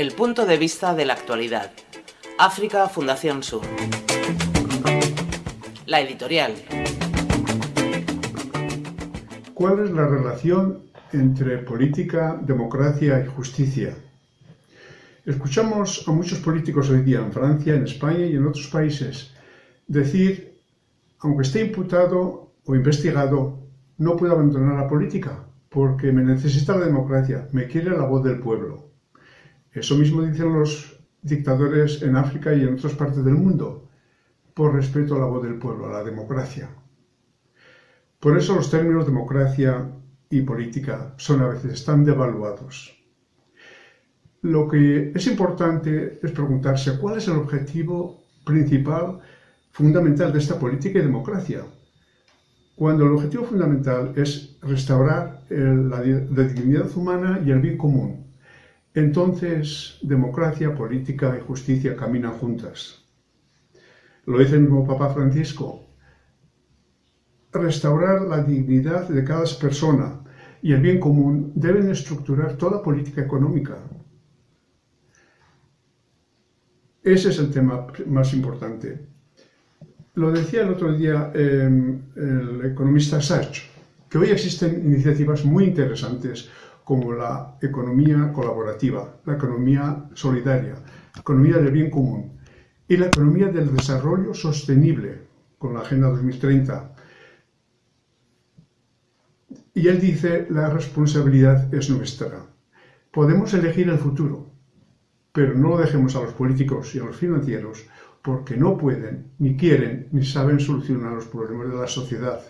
El punto de vista de la actualidad. África Fundación Sur. La editorial. ¿Cuál es la relación entre política, democracia y justicia? Escuchamos a muchos políticos hoy día en Francia, en España y en otros países decir, aunque esté imputado o investigado, no puedo abandonar la política porque me necesita la democracia, me quiere la voz del pueblo. Eso mismo dicen los dictadores en África y en otras partes del mundo, por respeto a la voz del pueblo, a la democracia. Por eso los términos democracia y política son a veces tan devaluados. Lo que es importante es preguntarse cuál es el objetivo principal, fundamental de esta política y democracia. Cuando el objetivo fundamental es restaurar la dignidad humana y el bien común, entonces, democracia, política y justicia caminan juntas. Lo dice el mismo Papa Francisco. Restaurar la dignidad de cada persona y el bien común deben estructurar toda política económica. Ese es el tema más importante. Lo decía el otro día em, el economista Sachs, que hoy existen iniciativas muy interesantes como la economía colaborativa, la economía solidaria, la economía del bien común y la economía del desarrollo sostenible con la Agenda 2030. Y él dice, la responsabilidad es nuestra. Podemos elegir el futuro, pero no lo dejemos a los políticos y a los financieros porque no pueden, ni quieren, ni saben solucionar los problemas de la sociedad.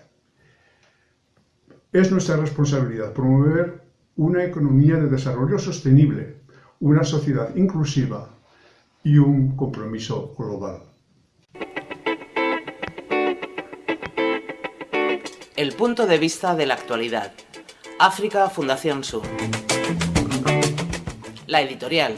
Es nuestra responsabilidad promover una economía de desarrollo sostenible, una sociedad inclusiva y un compromiso global. El punto de vista de la actualidad. África Fundación Sur. La editorial.